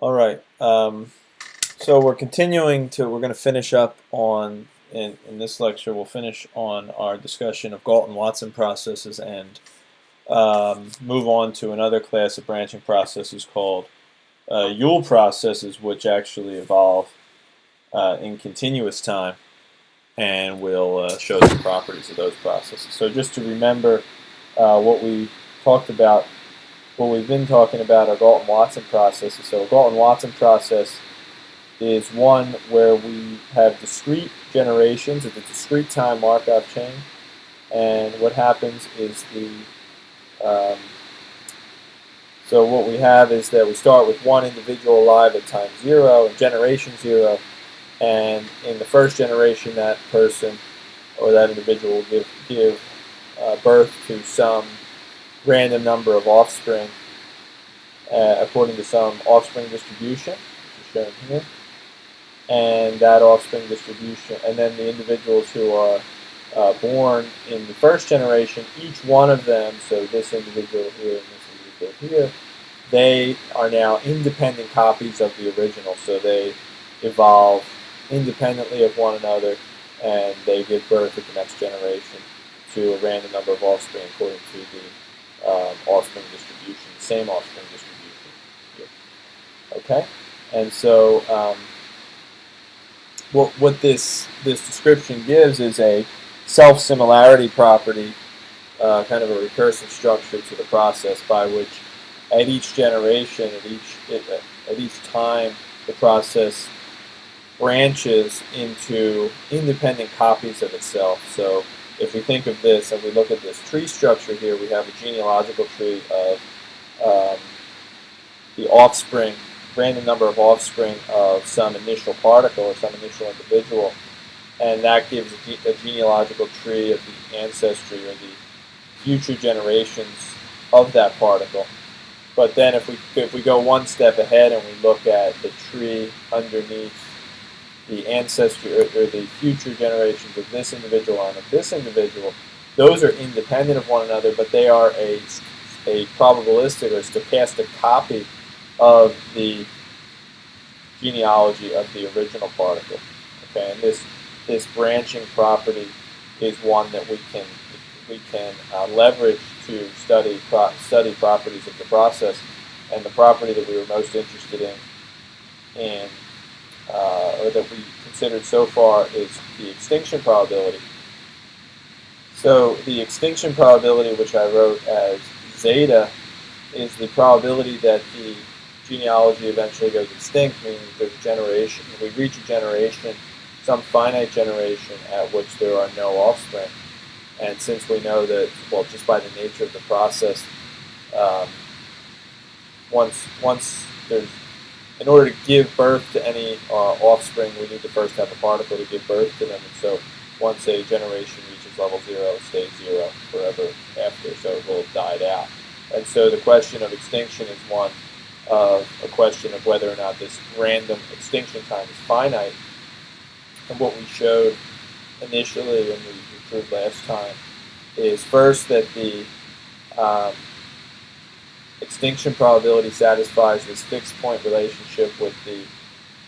All right. Um, so we're continuing to, we're going to finish up on, in, in this lecture, we'll finish on our discussion of Galton-Watson processes and um, move on to another class of branching processes called uh, Yule processes, which actually evolve uh, in continuous time and we'll uh, show the properties of those processes. So just to remember uh, what we talked about what we've been talking about are Galton-Watson processes. So a Galton-Watson process is one where we have discrete generations at the discrete time Markov chain. And what happens is the, um, so what we have is that we start with one individual alive at time zero, and generation zero, and in the first generation that person or that individual will give, give uh, birth to some random number of offspring uh, according to some offspring distribution, shown here. And that offspring distribution, and then the individuals who are uh, born in the first generation, each one of them, so this individual here and this individual here, they are now independent copies of the original. So they evolve independently of one another and they give birth at the next generation to a random number of offspring according to the um, offspring distribution, same offspring distribution. Okay, and so um, what what this this description gives is a self similarity property, uh, kind of a recursive structure to the process by which at each generation, at each at each time, the process branches into independent copies of itself. So if we think of this and we look at this tree structure here, we have a genealogical tree of um, the offspring, random number of offspring of some initial particle or some initial individual, and that gives a, a genealogical tree of the ancestry or the future generations of that particle. But then if we if we go one step ahead and we look at the tree underneath the ancestry or, or, the future generations of this individual and of this individual, those are independent of one another, but they are a, a probabilistic or stochastic copy of the genealogy of the original particle. Okay, and this this branching property is one that we can we can uh, leverage to study pro study properties of the process, and the property that we were most interested in in uh, or that we considered so far is the extinction probability. So the extinction probability, which I wrote as zeta, is the probability that the genealogy eventually goes extinct, meaning there's generation, we reach a generation, some finite generation at which there are no offspring. And since we know that, well, just by the nature of the process, um, once once there's in order to give birth to any uh, offspring, we need to first have a particle to give birth to them. And so once a generation reaches level zero, it stays zero forever after, so it will have died out. And so the question of extinction is one of a question of whether or not this random extinction time is finite. And what we showed initially and we, proved last time is first that the um, extinction probability satisfies this fixed point relationship with the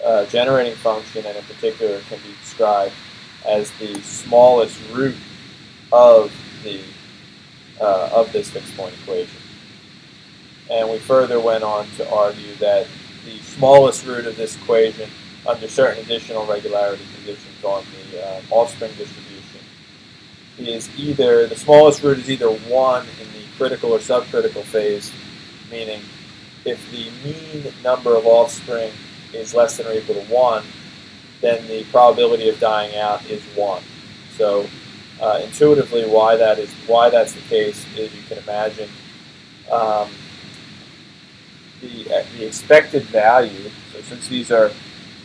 uh, generating function, and in particular can be described as the smallest root of the uh, of this fixed point equation. And we further went on to argue that the smallest root of this equation under certain additional regularity conditions on the uh, offspring distribution is either, the smallest root is either 1 in the critical or subcritical phase meaning if the mean number of offspring is less than or equal to 1, then the probability of dying out is 1. So uh, intuitively, why that is why that's the case is you can imagine um, the uh, the expected value. So since these are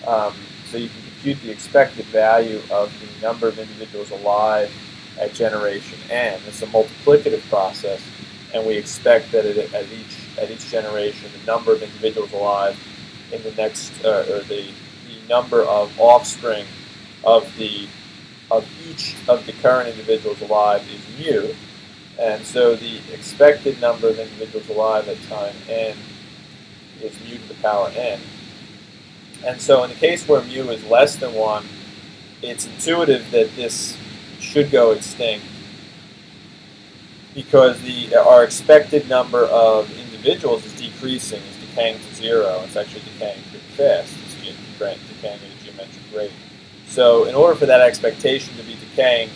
um, so you can compute the expected value of the number of individuals alive at generation n. It's a multiplicative process and we expect that it, at each at each generation, the number of individuals alive in the next, uh, or the, the number of offspring of the of each of the current individuals alive is mu, and so the expected number of individuals alive at time n is mu to the power n. And so in the case where mu is less than 1, it's intuitive that this should go extinct because the our expected number of individuals is decreasing, is decaying to zero. It's actually decaying pretty fast. It's decaying at a geometric rate. So in order for that expectation to be decaying,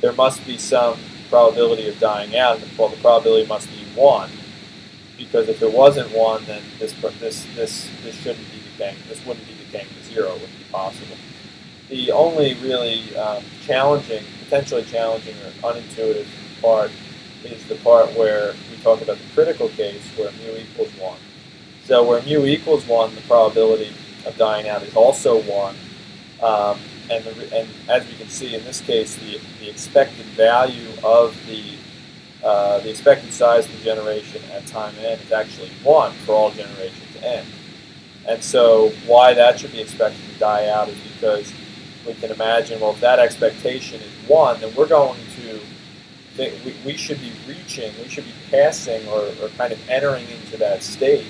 there must be some probability of dying out. Well, the probability must be 1 because if it wasn't 1, then this, this, this, this shouldn't be decaying. This wouldn't be decaying to 0. It wouldn't be possible. The only really um, challenging, potentially challenging or unintuitive part is the part where talk about the critical case where mu equals 1. So where mu equals 1, the probability of dying out is also 1. Um, and, the, and as we can see in this case, the, the expected value of the uh, the expected size of the generation at time n is actually 1 for all generations n. And so why that should be expected to die out is because we can imagine, well, if that expectation is 1, then we're going to we, we should be reaching, we should be passing or, or kind of entering into that state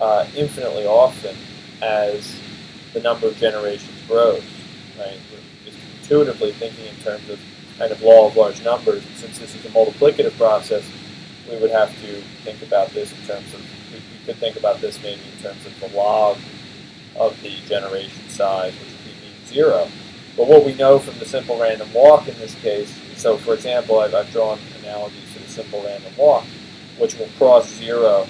uh, infinitely often as the number of generations grows, right? We're just intuitively thinking in terms of kind of law of large numbers. And since this is a multiplicative process, we would have to think about this in terms of, we, we could think about this maybe in terms of the log of the generation size, which would be mean zero. But what we know from the simple random walk in this case so, for example, I've, I've drawn analogies to the simple random walk, which will cross zero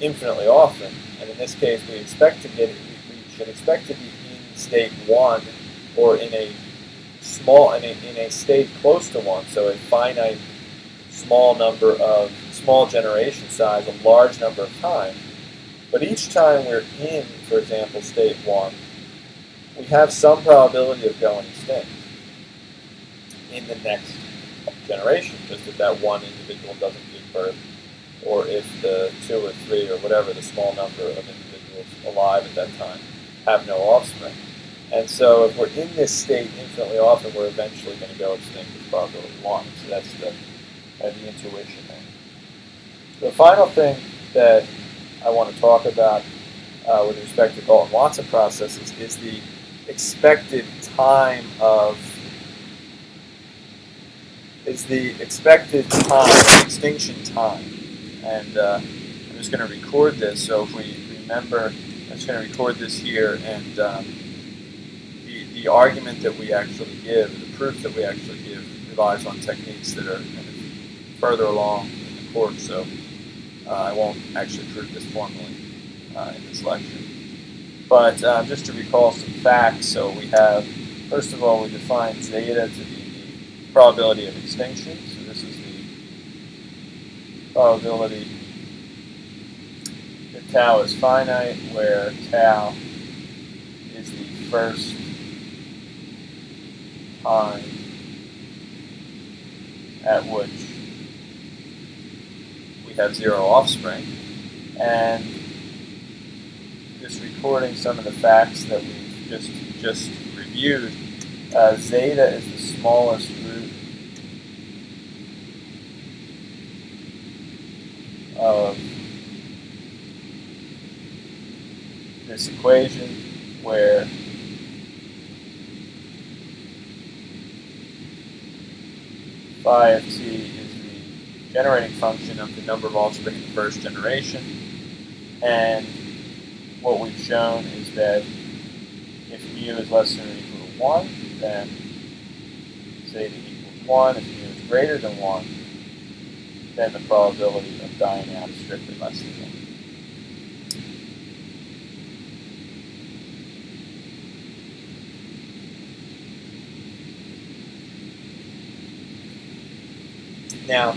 infinitely often. And in this case, we expect to get, we, we should expect to be in state one or in a small, in a, in a state close to one. So a finite small number of, small generation size, a large number of times. But each time we're in, for example, state one, we have some probability of going extinct in the next generation, just if that one individual doesn't give birth, or if the two or three or whatever the small number of individuals alive at that time have no offspring. And so if we're in this state infinitely often, we're eventually going to go extinct with probability 1. So that's the, uh, the intuition there. The final thing that I want to talk about uh, with respect to Galton-Watson processes is the expected time of is the expected time, extinction time. And uh, I'm just going to record this. So if we remember, I'm just going to record this here. And um, the, the argument that we actually give, the proof that we actually give, relies on techniques that are kind of further along in the course. So uh, I won't actually prove this formally uh, in this lecture. But um, just to recall some facts, so we have, first of all, we define zeta to be probability of extinction. So this is the probability that tau is finite, where tau is the first time at which we have zero offspring. And just recording some of the facts that we've just just reviewed, uh, zeta is the smallest of equation where phi of t is the generating function of the number of offspring in the first generation. And what we've shown is that if mu is less than or equal to 1, then zeta equals 1. If mu is greater than 1, then the probability of dying out is strictly less than 1. Now,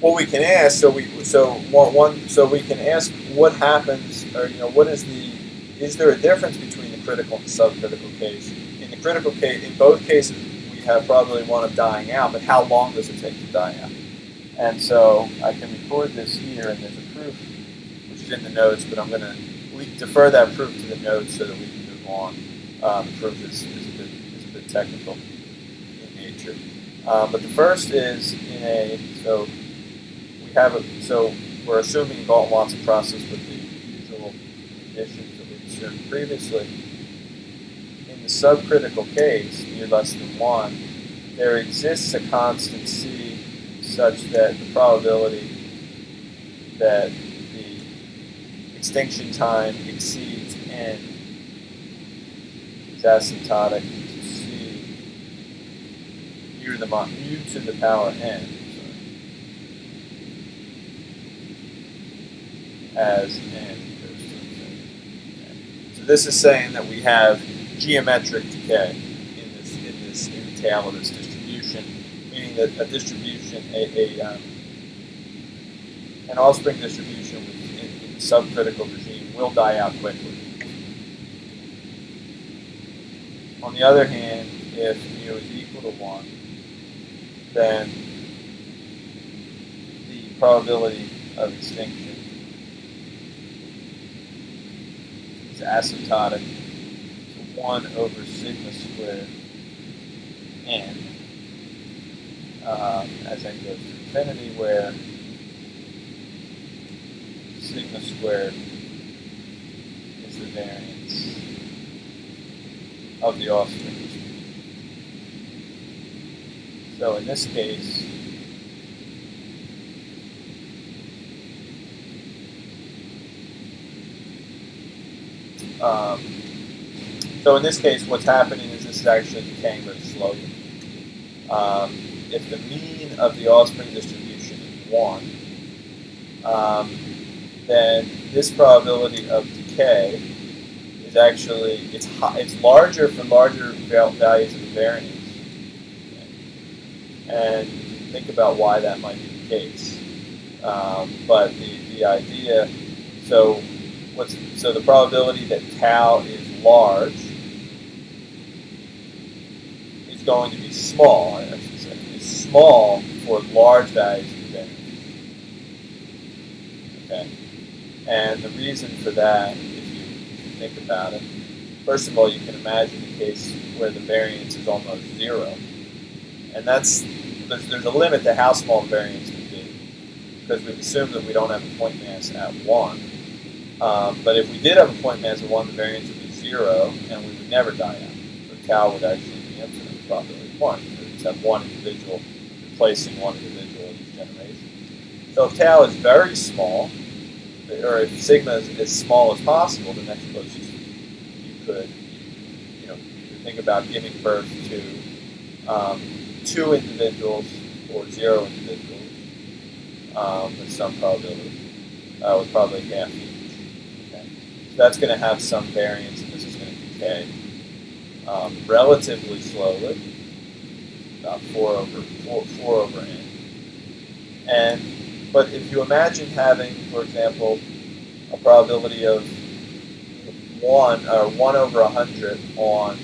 what we can ask, so we so one, one so we can ask what happens, or you know, what is the is there a difference between the critical and subcritical case? In the critical case, in both cases, we have probability one of dying out, but how long does it take to die out? And so I can record this here, and there's a proof, which is in the notes, but I'm going to defer that proof to the notes so that we can move on. Um, the proof is, is, a bit, is a bit technical in nature. Um, but the first is in a, so we have a, so we're assuming Galton-Watson process with the usual conditions that we assumed previously, in the subcritical case, near less than 1, there exists a constant c such that the probability that the extinction time exceeds n is asymptotic to the power n as n goes to infinity. So this is saying that we have geometric decay in this in this in the tail of this distribution, meaning that a distribution a, a um, an offspring distribution in, in the subcritical regime will die out quickly. On the other hand, if mu is equal to 1, than the probability of extinction is asymptotic to 1 over sigma squared n um, as n goes to infinity where sigma squared is the variance of the offspring. So in this case, Um, so in this case, what's happening is this is actually very slowly. Um, if the mean of the offspring distribution is 1, um, then this probability of decay is actually, it's, it's larger for larger values of the variance. And think about why that might be the case. Um, but the, the idea, so what's so the probability that tau is large is going to be small, I should say. It's small for large values of variance. Okay? And the reason for that, if you, if you think about it, first of all, you can imagine a case where the variance is almost zero. And that's there's, there's a limit to how small variance can be. Because we've assumed that we don't have a point mass at 1. Um, but if we did have a point mass at 1, the variance would be 0, and we would never die out. So tau would actually be infinite, probability 1. We would just have one individual replacing one individual in each generation. So if tau is very small, or if sigma is as small as possible, the next closest you could, you know, you could think about giving birth to um, two individuals or zero individuals um, with some probability, uh, with probably half each. Okay. So that's going to have some variance, and this is going to decay um, relatively slowly, about four over four, four over n. And but if you imagine having, for example, a probability of one or one over a hundred on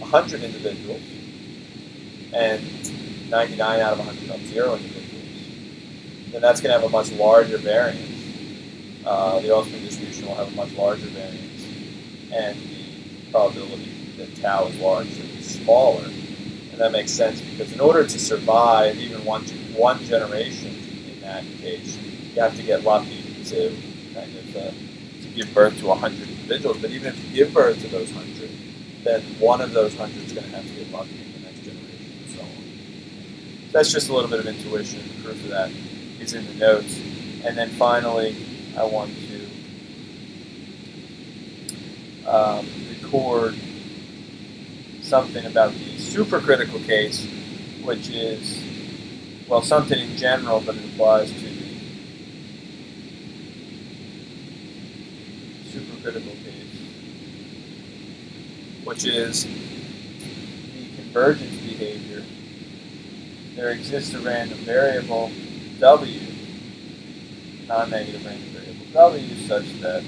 a hundred individuals, and 99 out of 100 on zero individuals, then that's going to have a much larger variance uh, the offspring distribution will have a much larger variance, and the probability that tau is large be smaller. And that makes sense because in order to survive even one one generation in that case, you have to get lucky to kind of uh, to give birth to 100 individuals. But even if you give birth to those 100, then one of those 100 is going to have to get lucky in the next generation, and so on. So that's just a little bit of intuition. The proof of that is in the notes. And then finally, I want to um, record something about the supercritical case, which is, well, something in general, but it applies to the supercritical case, which is the convergence behavior. There exists a random variable, W, non-negative random variable W such that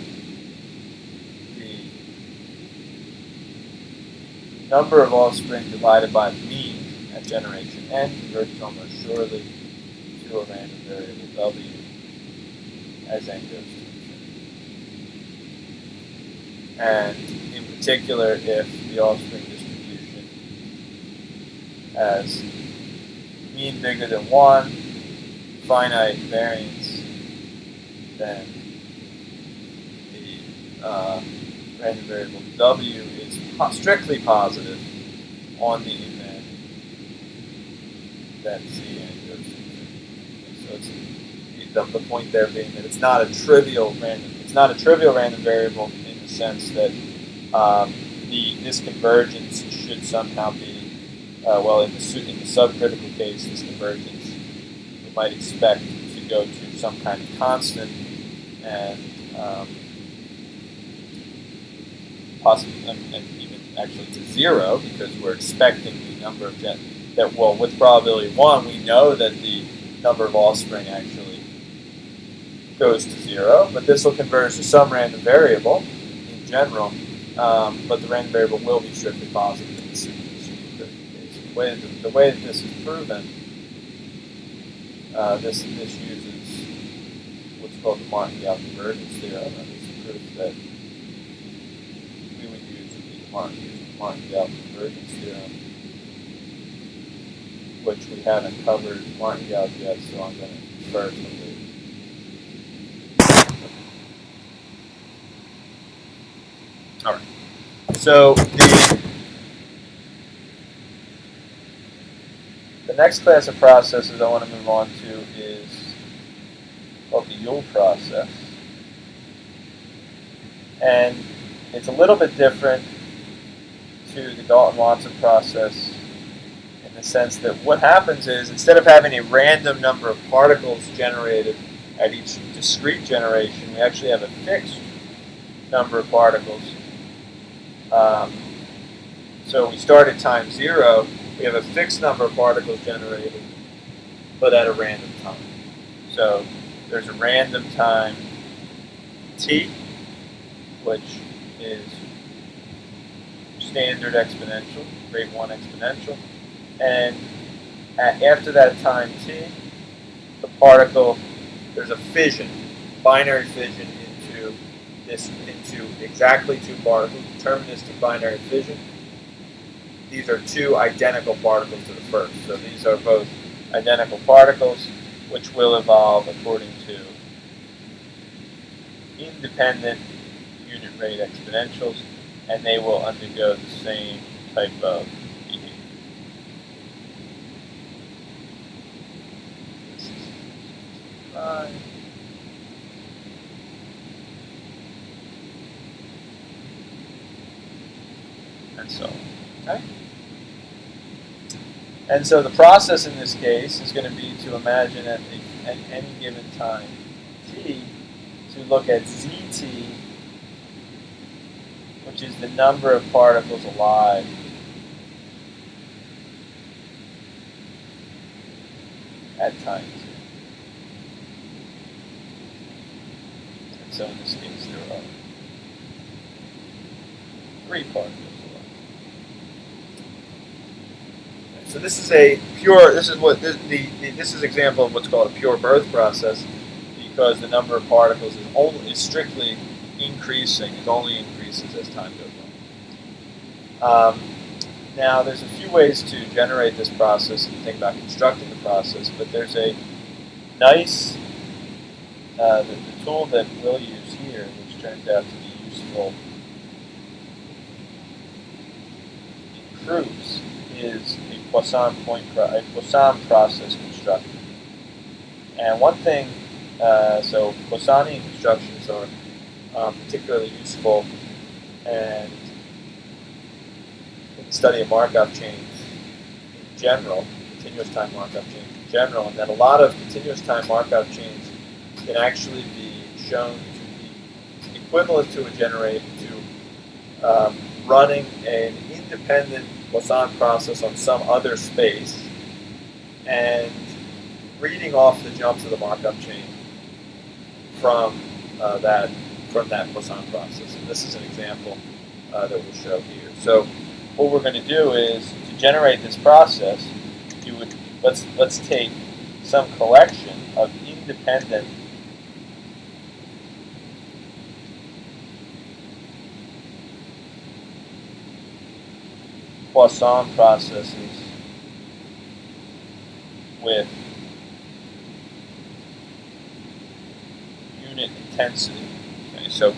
the number of offspring divided by the mean at generation n converges almost surely to a random variable W as n goes to infinity. And in particular, if the offspring distribution has mean bigger than 1, finite variance, then uh, random variable w is po strictly positive on the event that Cn goes to. So it's the, the point there being that it's not a trivial random. It's not a trivial random variable in the sense that um, the this convergence should somehow be uh, well in the in the subcritical case. This convergence we might expect to go to some kind of constant and um, possibly and, and even actually to zero because we're expecting the number of gen that well with probability one we know that the number of offspring actually goes to zero, but this will converge to some random variable in general, um, but the random variable will be strictly positive in the super, case. The way, the way that this is proven, uh, this, this uses what's called the Martingale convergence theorem, and this proof that we would use the Martingale convergence theorem, which we haven't covered. Martingale yet, so I'm going to refer to it All right. So the the next class of processes I want to move on to is called the Yule process, and it's a little bit different to the Galton-Watson process in the sense that what happens is instead of having a random number of particles generated at each discrete generation, we actually have a fixed number of particles. Um, so we start at time zero, we have a fixed number of particles generated, but at a random time. So there's a random time t, which is standard exponential, rate 1 exponential, and at, after that time t, the particle, there's a fission, binary fission into this into exactly two particles, deterministic binary fission. These are two identical particles to the first. So these are both identical particles which will evolve according to independent unit rate exponentials and they will undergo the same type of behavior. This and so. Okay? And so the process in this case is going to be to imagine at, the, at any given time t to look at zt, which is the number of particles alive at time t. And so in this case there are three particles. So this is a pure. This is what the, the, the, this is example of what's called a pure birth process, because the number of particles is only is strictly increasing. It only increases as time goes on. Um, now, there's a few ways to generate this process and think about constructing the process, but there's a nice uh, the, the tool that we'll use here, which turns out to be useful in proofs, is Poisson point a Poisson process construction. And one thing, uh, so Poissonian constructions are um, particularly useful and in the study of Markov chains in general, continuous time Markov chains in general, and that a lot of continuous time Markov chains can actually be shown to be equivalent to a generator to um, running an independent Poisson process on some other space and reading off the jumps of the Markov chain from uh, that from that Poisson process. And this is an example uh, that we'll show here. So what we're going to do is to generate this process, you would let's let's take some collection of independent Poisson processes with unit intensity. Okay, so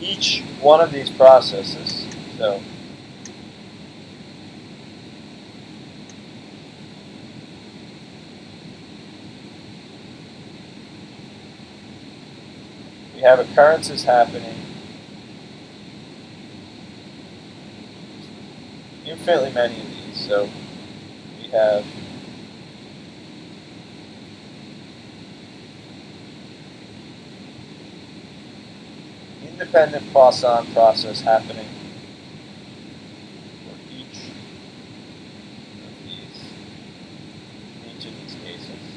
each one of these processes, so we have occurrences happening infinitely many of these. So we have independent Poisson process happening for each of these, each of these cases.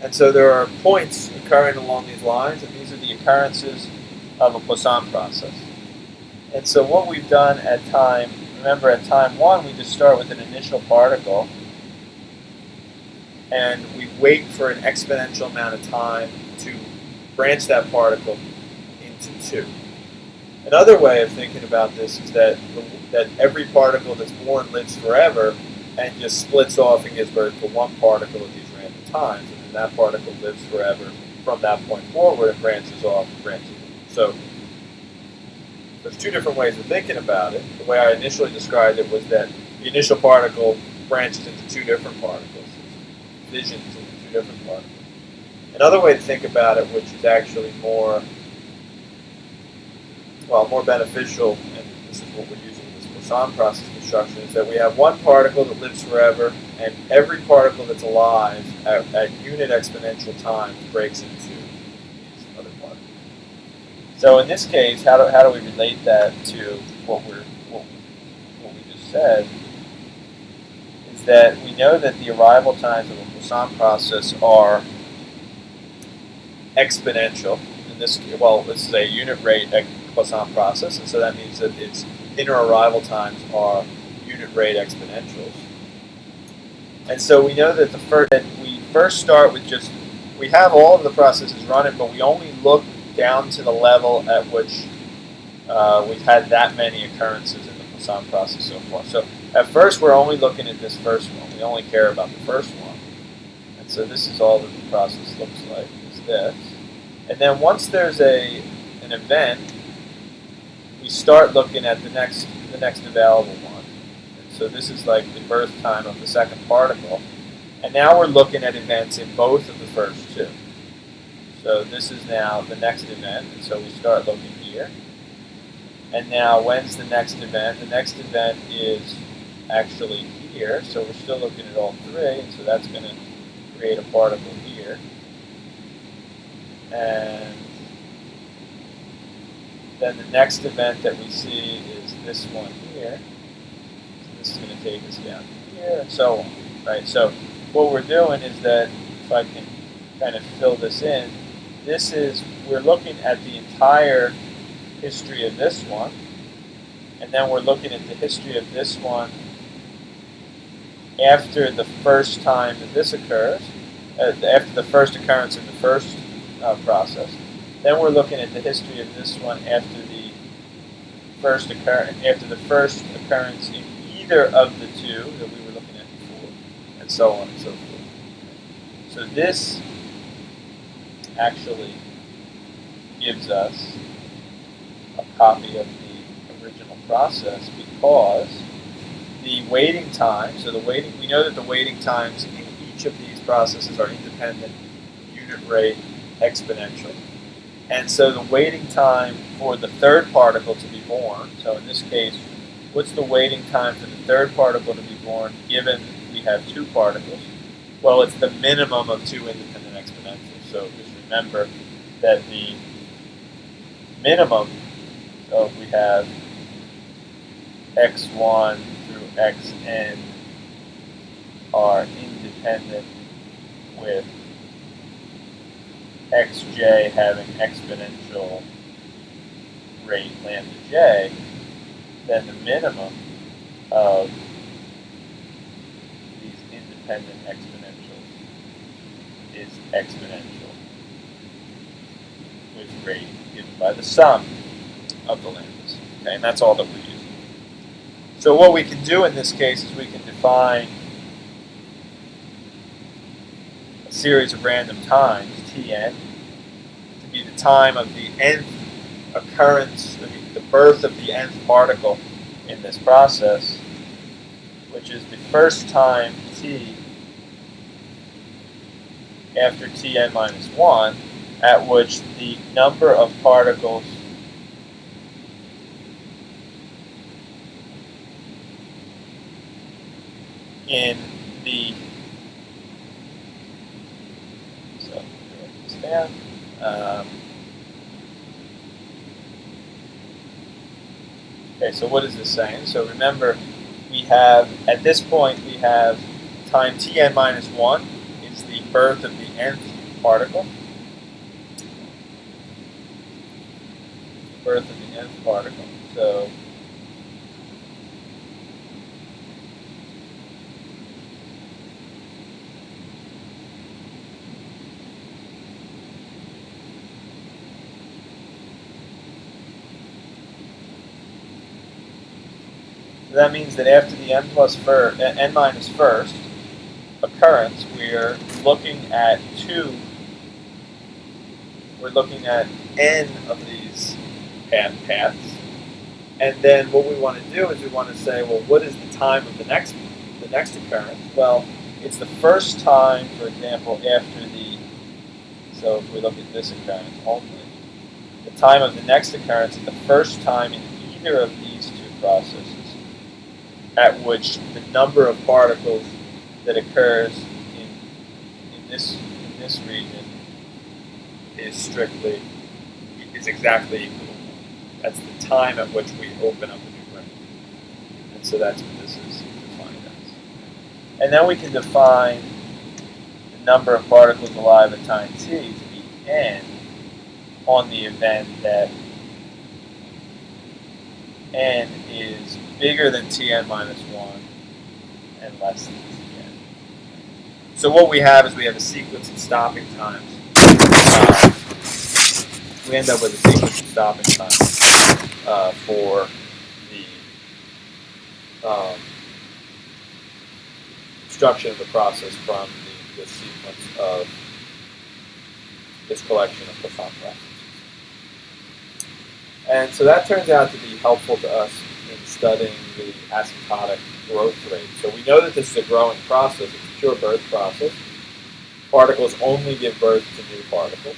And so there are points occurring along these lines, and these are the occurrences of a Poisson process. And so what we've done at time, remember at time one, we just start with an initial particle, and we wait for an exponential amount of time to branch that particle into two. Another way of thinking about this is that that every particle that's born lives forever and just splits off and gives birth to one particle at these random times and that particle lives forever from that point forward it branches off branches. So there's two different ways of thinking about it. The way I initially described it was that the initial particle branches into two different particles, fissions into two different particles. Another way to think about it, which is actually more, well, more beneficial, and this is what we're using in this Poisson process is that we have one particle that lives forever and every particle that's alive at, at unit exponential time breaks into these other particles. So in this case, how do, how do we relate that to what we're what, what we just said? Is that we know that the arrival times of a Poisson process are exponential. In this, well, this is a unit rate Poisson process, and so that means that its inner arrival times are unit rate exponentials. And so we know that the first we first start with just we have all of the processes running, but we only look down to the level at which uh, we've had that many occurrences in the Poisson process so far. So at first we're only looking at this first one. We only care about the first one. And so this is all that the process looks like, is this. And then once there's a an event, we start looking at the next the next available one. So this is like the birth time of the second particle. And now we're looking at events in both of the first two. So this is now the next event, and so we start looking here. And now when's the next event? The next event is actually here, so we're still looking at all three, and so that's going to create a particle here. And then the next event that we see is this one here going to take us down here, and so on, right? So what we're doing is that, if I can kind of fill this in, this is, we're looking at the entire history of this one, and then we're looking at the history of this one after the first time that this occurs, uh, after the first occurrence in the first uh, process. Then we're looking at the history of this one after the first occur after the first occurrence in either of the two that we were looking at before, and so on and so forth. So this actually gives us a copy of the original process because the waiting time, so the waiting, we know that the waiting times in each of these processes are independent unit rate exponential. And so the waiting time for the third particle to be born, so in this case, what's the waiting time for the third particle to be born given we have two particles? Well, it's the minimum of two independent exponentials. So just remember that the minimum, so if we have x1 through xn are independent with xj having exponential rate lambda j, then the minimum of these independent exponentials is exponential with rate given by the sum of the lambdas. Okay, and that's all that we're using. So what we can do in this case is we can define a series of random times, Tn, to be the time of the nth occurrence, the birth of the nth particle in this process, which is the first time t after Tn minus 1, at which the number of particles in the so. Um, okay, so what is this saying? So remember, we have at this point we have time tn minus one is the birth of the nth particle. Birth of the nth particle. So So that means that after the n plus fir, n minus first occurrence, we're looking at two. We're looking at n of these path paths, and then what we want to do is we want to say, well, what is the time of the next the next occurrence? Well, it's the first time, for example, after the. So if we look at this occurrence only, the time of the next occurrence is the first time in either of these two processes at which the number of particles that occurs in, in this in this region is strictly is exactly equal. That's the time at which we open up a new ring. And so that's what this is defined as. And then we can define the number of particles alive at time t to be n on the event that n is bigger than Tn minus 1 and less than Tn. So what we have is we have a sequence of stopping times. Uh, we end up with a sequence of stopping times uh, for the um, of the process from the, the sequence of this collection of Poisson processes. And so that turns out to be helpful to us studying the asymptotic growth rate. So we know that this is a growing process, it's a pure birth process. Particles only give birth to new particles.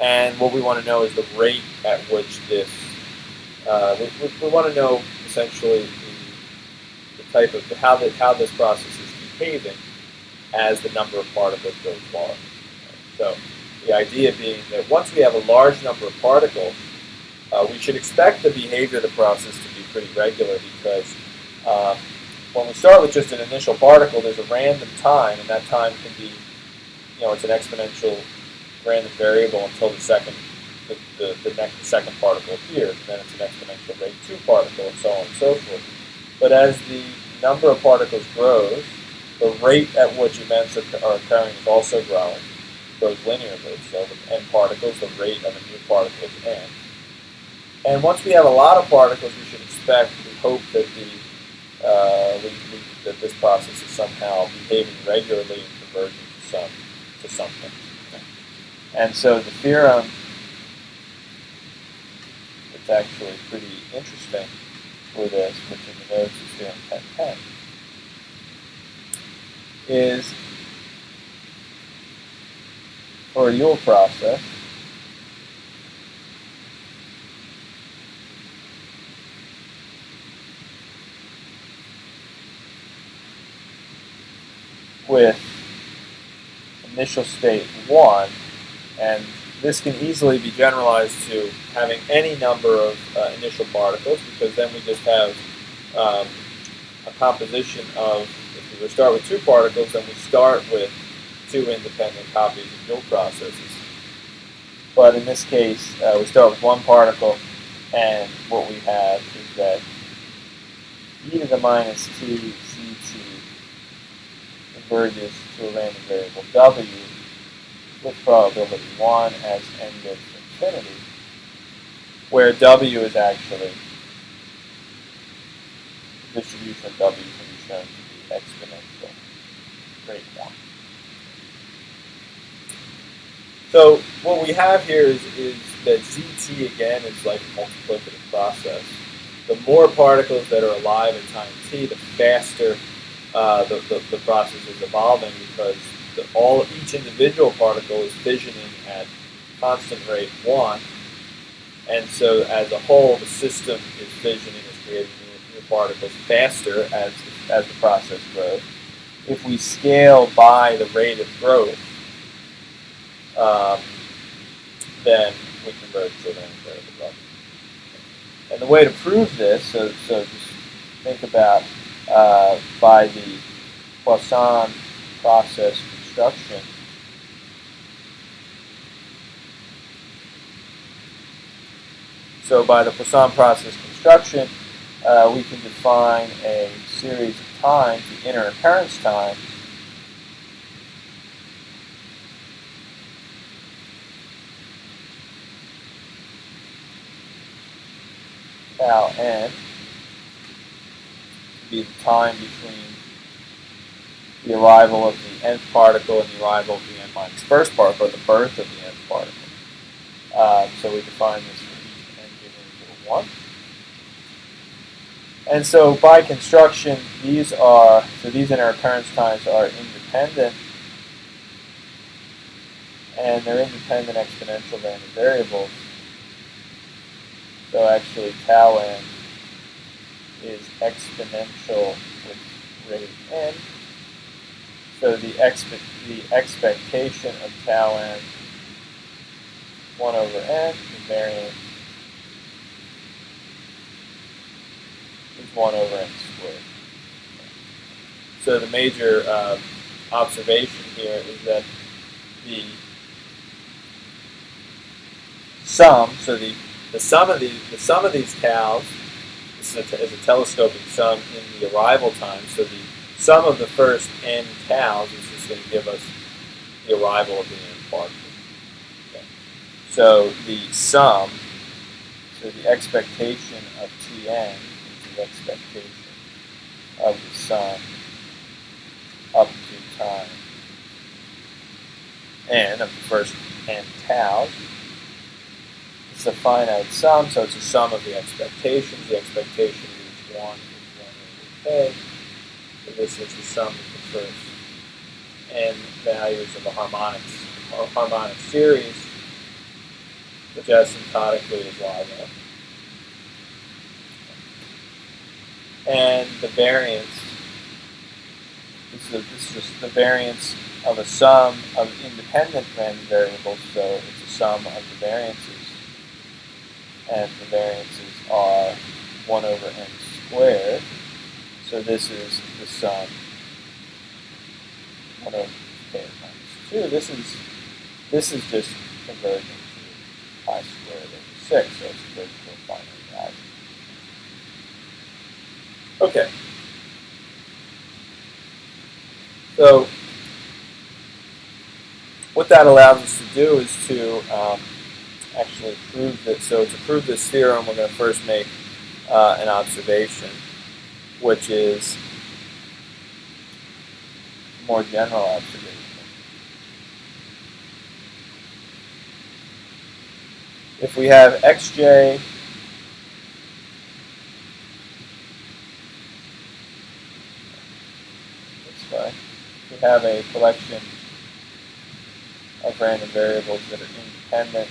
And what we want to know is the rate at which this, uh, we, we, we, want to know essentially the, the type of, how, the, how this process is behaving as the number of particles goes large. So the idea being that once we have a large number of particles, uh, we should expect the behavior of the process pretty regular because uh, when we start with just an initial particle, there's a random time, and that time can be, you know, it's an exponential random variable until the second, the, the, the next the second particle appears, and then it's an exponential rate two particle, and so on and so forth. But as the number of particles grows, the rate at which events are occurring is also growing, grows linearly. So with n particles, the rate of a new particle is n. And once we have a lot of particles, we should expect, we hope that the uh, we, we, that this process is somehow behaving regularly and converging to some to something. And so the theorem, it's actually pretty interesting for this, which in the notes is theorem 1010, is for a Yule process, with initial state 1, and this can easily be generalized to having any number of uh, initial particles, because then we just have um, a composition of, if we start with two particles, then we start with two independent copies of Yule processes. But in this case, uh, we start with one particle, and what we have is that e to the minus t converges to a random variable w with probability 1 as n goes to infinity, where w is actually the distribution of W can be shown to be exponential rate one. So what we have here is, is that ZT again is like a multiplicative process. The more particles that are alive at time t, the faster uh, the, the, the, process is evolving because the, all each individual particle is fissioning at constant rate 1. And so as a whole, the system is fissioning, is creating new, particles faster as, as the process grows. If we scale by the rate of growth, um, then we converge to an variable level. And the way to prove this, so, so just think about uh, by the Poisson process construction, So by the Poisson process construction, uh, we can define a series of times, the interoccurrence times, tau n be the time between the arrival of the nth particle and the arrival of the n minus first particle, or the birth of the nth particle. Uh, so we define this for each n given equal 1. And so by construction, these are, so these interoccurrence times are independent, and they're independent exponential random variables. So actually tau n is exponential with rate n. So the, expe the expectation of tau n 1 over n, the variance is 1 over n squared. So the major uh, observation here is that the sum, so the, the sum of these the sum of these taus is a, is a sum in the arrival time. So the sum of the first n taus is just going to give us the arrival of the n particle. Okay. So the sum, so the expectation of Tn is the expectation of the sum up to time n of the first n taus it's a finite sum, so it's a sum of the expectations. The expectation is 1 is 1 over k. So this is the sum of the first n values of a harmonics, or harmonic series, which asymptotically is log n. And the variance, this is, a, this is just the variance of a sum of independent random variables, so it's a sum of the variances and the variances are 1 over n squared. So this is the sum 1 over k times 2. This is this is just converging to pi squared over 6, so it's converging to a finite value. Okay. So what that allows us to do is to um, actually prove that. So to prove this theorem, we're going to first make uh, an observation, which is a more general observation. If we have xj we have a collection of random variables that are independent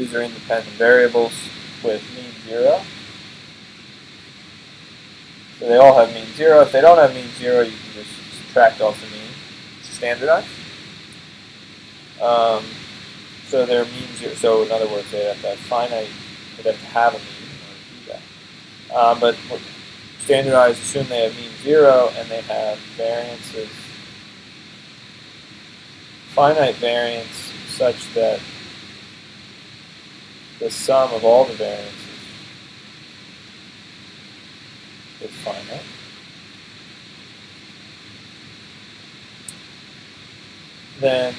these are independent variables with mean zero. So they all have mean zero. If they don't have mean zero, you can just subtract off the mean, standardize. Um, so they're mean zero. So in other words, they have to have finite, they have to have a mean in order to do that. Um, but standardized assume they have mean zero and they have variances, finite variance such that the sum of all the variances is finite. Then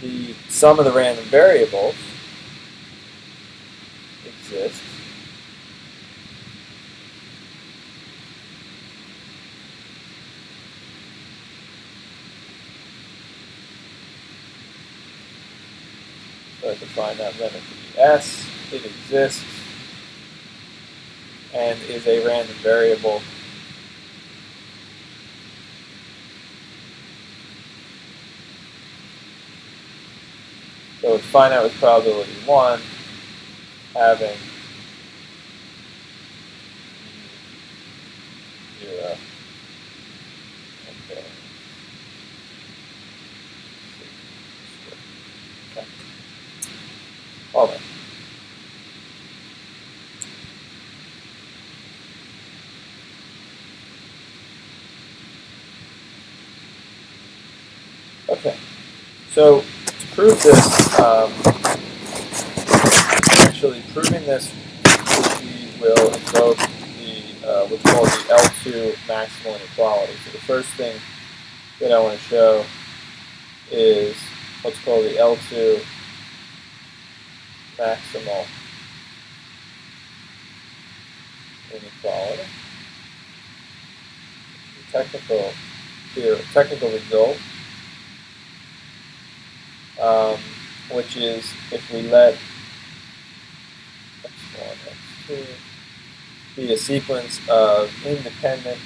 the sum of the random variables exists So I define that limit to be S. It exists and is a random variable So it's finite with probability 1 having 0. Okay. Okay. All right. Okay. So to prove this, um, actually proving this, we will invoke the uh, what's called the L2 maximal inequality. So the first thing that I want to show is what's called the L2 maximal inequality. Technical here, technical result um, which is if we let x1, x2 be a sequence of independent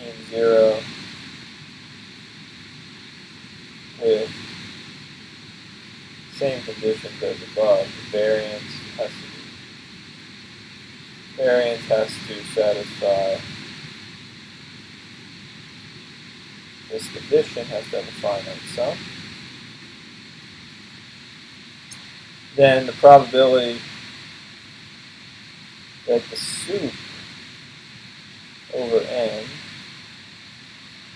mean zero with same conditions as above, the variance has to be, variance has to satisfy This condition has to have a finite sum. Then the probability that the sup over n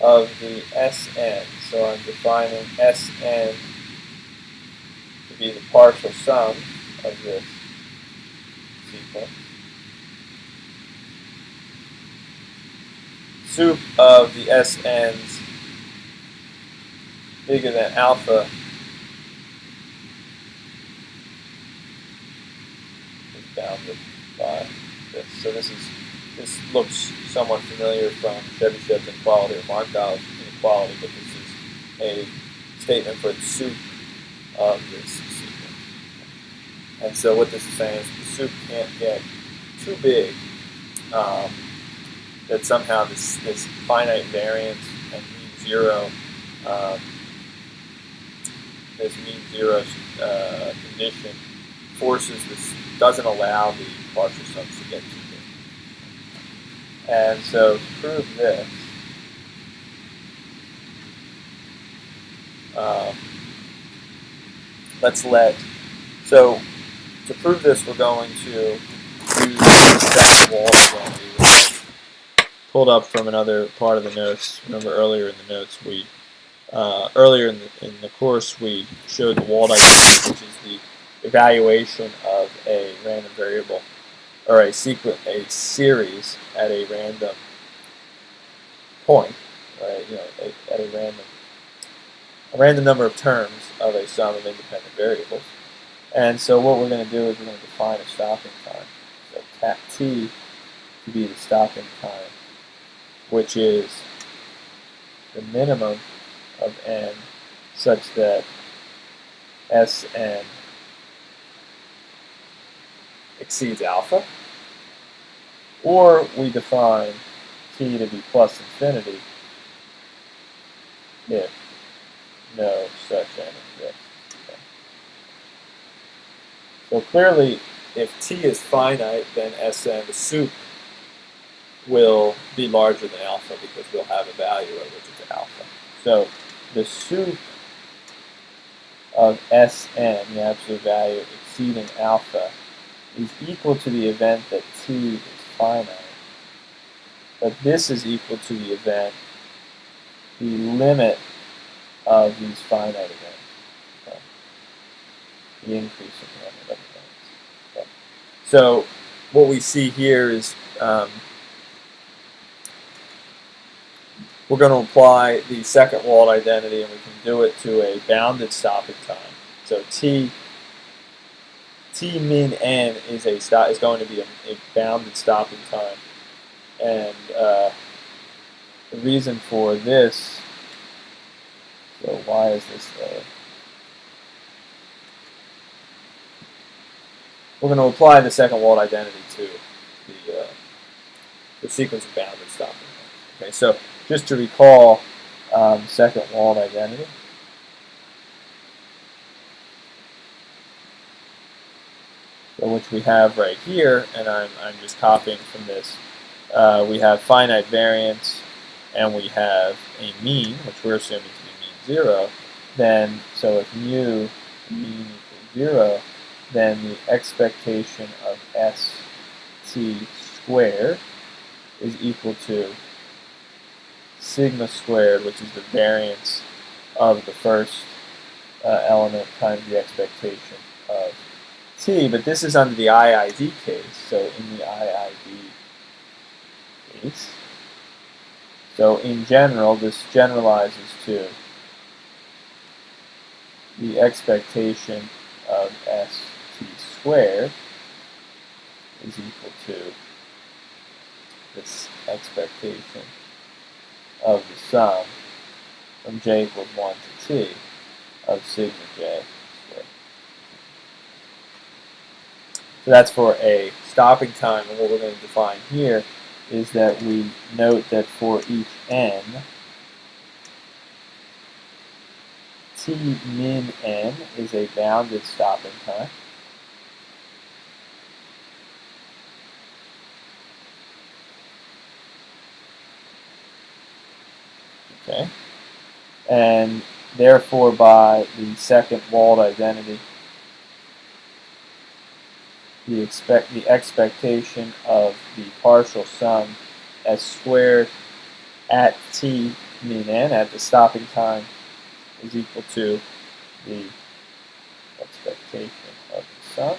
of the Sn, so I'm defining Sn to be the partial sum of this sequence. Sup of the Sn's bigger than alpha bounded by this. So this is this looks somewhat familiar from Chebyshev's inequality or Markov's inequality, but this is a statement for the sup of this sequence. And so what this is saying is the sup can't get too big um, that somehow this, this finite variance and mean zero um, this mean zero uh, condition forces this, doesn't allow the partial sums to get too big. And so to prove this, um, let's let, so to prove this we're going to use Wald pulled up from another part of the notes. Remember earlier in the notes we uh, earlier in the, in the course, we showed the Wald identity, which is the evaluation of a random variable or a sequence, a series at a random point, right? You know, a, at a random, a random number of terms of a sum of independent variables. And so what we're going to do is we're going to define a stopping time. So cat t to be the stopping time, which is the minimum of n such that Sn exceeds alpha, or we define t to be plus infinity if no such n exists. Okay. So clearly, if t is finite, then Sn, the sup, will be larger than alpha because we'll have a value which is alpha. So the sup of Sn, the absolute value exceeding alpha, is equal to the event that t is finite. But this is equal to the event, the limit of these finite events. Okay. The increasing limit of events. Okay. So what we see here is um, we're going to apply the second Wald identity, and we can do it to a bounded stopping time. So t t min n is a stop is going to be a, a bounded stopping time, and uh, the reason for this. So why is this there? We're going to apply the second Wald identity to the uh, the sequence of bounded stopping. Okay, so just to recall um, second Wald identity. So which we have right here, and I'm, I'm just copying from this. Uh, we have finite variance, and we have a mean, which we're assuming to be mean zero. Then, so if mu mean equals zero, then the expectation of st squared is equal to sigma squared, which is the variance of the first uh, element times the expectation of t. But this is under the IID case, so in the IID case. So in general, this generalizes to the expectation of st squared is equal to this expectation of the sum from j equals 1 to t of sigma j squared. So that's for a stopping time, and what we're going to define here is that we note that for each n, t min n is a bounded stopping time. Okay. And therefore, by the second Wald identity, the expect the expectation of the partial sum s squared at t mean n at the stopping time is equal to the expectation of the sum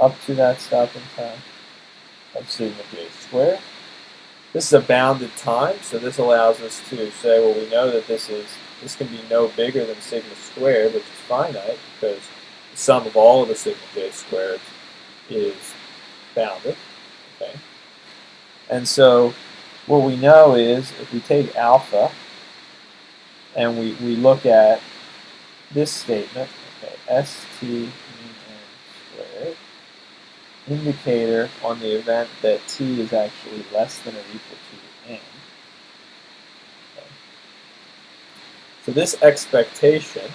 up to that stopping time of sigma j squared this is a bounded time, so this allows us to say, well, we know that this is this can be no bigger than sigma squared, which is finite, because the sum of all of the sigma j squared is bounded. Okay, and so what we know is if we take alpha and we, we look at this statement, okay, st indicator on the event that t is actually less than or equal to n. Okay. So this expectation,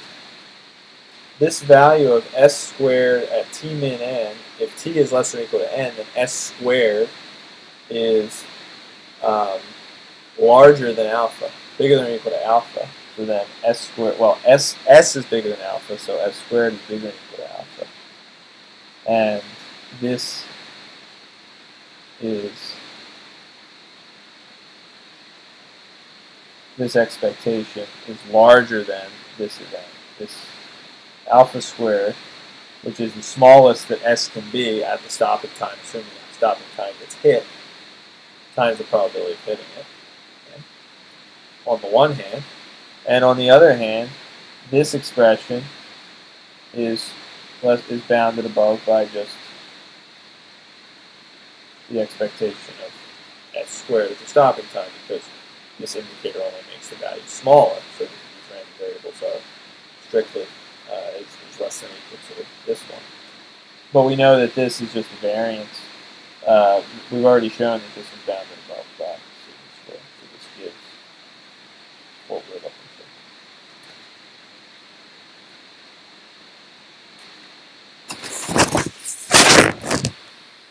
this value of s squared at t min n, if t is less than or equal to n, then s squared is um, larger than alpha, bigger than or equal to alpha. So then s squared, well, s, s is bigger than alpha, so s squared is bigger than or equal to alpha. And this is this expectation is larger than this event. This alpha squared, which is the smallest that s can be at the stopping time, assuming the stopping time gets hit, times the probability of hitting it. Okay. On the one hand, and on the other hand, this expression is less, is bounded above by just the expectation of s squared as the stopping time because this indicator only makes the value smaller, so these random variables are strictly uh, is, is, less than equal to this one. But we know that this is just a variance. Uh, we've already shown that this is bounded